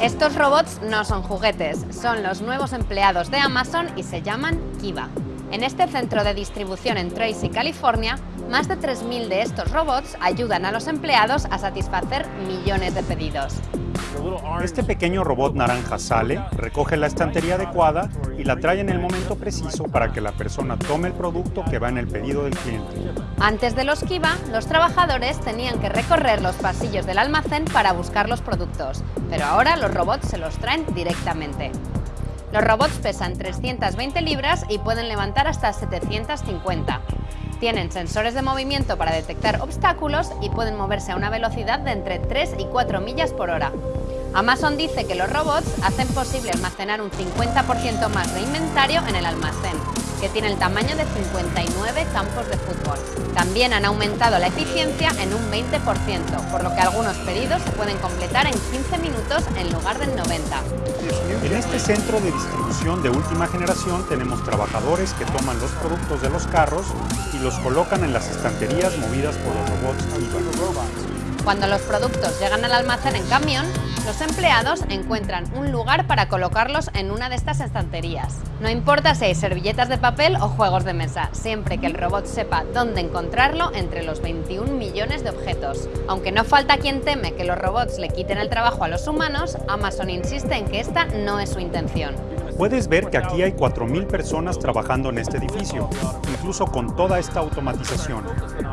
Estos robots no son juguetes, son los nuevos empleados de Amazon y se llaman Kiva. En este centro de distribución en Tracy, California, más de 3.000 de estos robots ayudan a los empleados a satisfacer millones de pedidos. Este pequeño robot naranja sale, recoge la estantería adecuada y la trae en el momento preciso para que la persona tome el producto que va en el pedido del cliente. Antes de los Kiva, los trabajadores tenían que recorrer los pasillos del almacén para buscar los productos, pero ahora los robots se los traen directamente. Los robots pesan 320 libras y pueden levantar hasta 750. Tienen sensores de movimiento para detectar obstáculos y pueden moverse a una velocidad de entre 3 y 4 millas por hora. Amazon dice que los robots hacen posible almacenar un 50% más de inventario en el almacén, que tiene el tamaño de 59 campos de fútbol. También han aumentado la eficiencia en un 20%, por lo que algunos pedidos se pueden completar en 15 minutos en lugar de 90. En este centro de distribución de última generación tenemos trabajadores que toman los productos de los carros y los colocan en las estanterías movidas por los robots. Cuando los productos llegan al almacén en camión, los empleados encuentran un lugar para colocarlos en una de estas estanterías. No importa si hay servilletas de papel o juegos de mesa, siempre que el robot sepa dónde encontrarlo entre los 21 millones de objetos. Aunque no falta quien teme que los robots le quiten el trabajo a los humanos, Amazon insiste en que esta no es su intención. Puedes ver que aquí hay 4.000 personas trabajando en este edificio, incluso con toda esta automatización.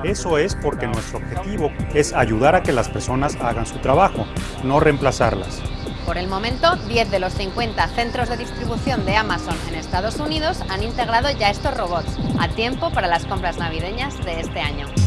Eso es porque nuestro objetivo es ayudar a que las personas hagan su trabajo, no reemplazarlas. Por el momento, 10 de los 50 centros de distribución de Amazon en Estados Unidos han integrado ya estos robots, a tiempo para las compras navideñas de este año.